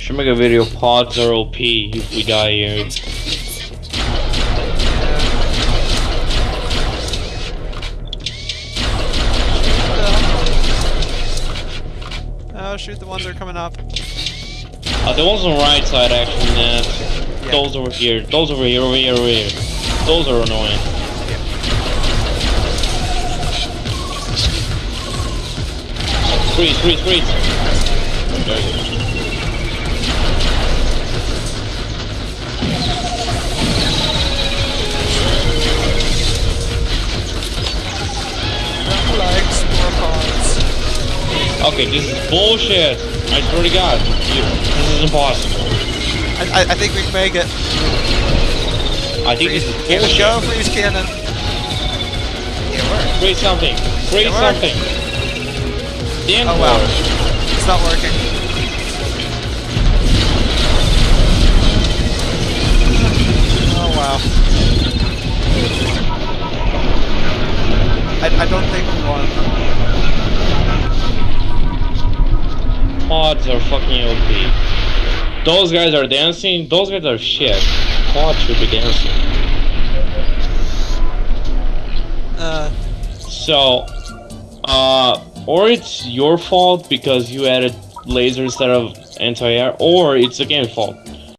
Should make a video. Pods are OP if we die here. Oh, shoot the ones that are coming up. Uh, the ones on the right side actually, Nat. Yeah. Those over here. Those over here, over here, over here. Those are annoying. Freeze, freeze, freeze. Okay, this is bullshit. I swear to God, this is impossible. I, I, I think we can make it. I think this is Here we bullshit. go, freeze cannon. Yeah, work. Freeze something. Freeze It worked. something. Then Oh wow. It's not working. Oh wow. I, I don't think we won. Pods are fucking OP. Those guys are dancing. Those guys are shit. Pods should be dancing. Uh, So, uh, or it's your fault because you added laser instead of anti-air, or it's the game's fault.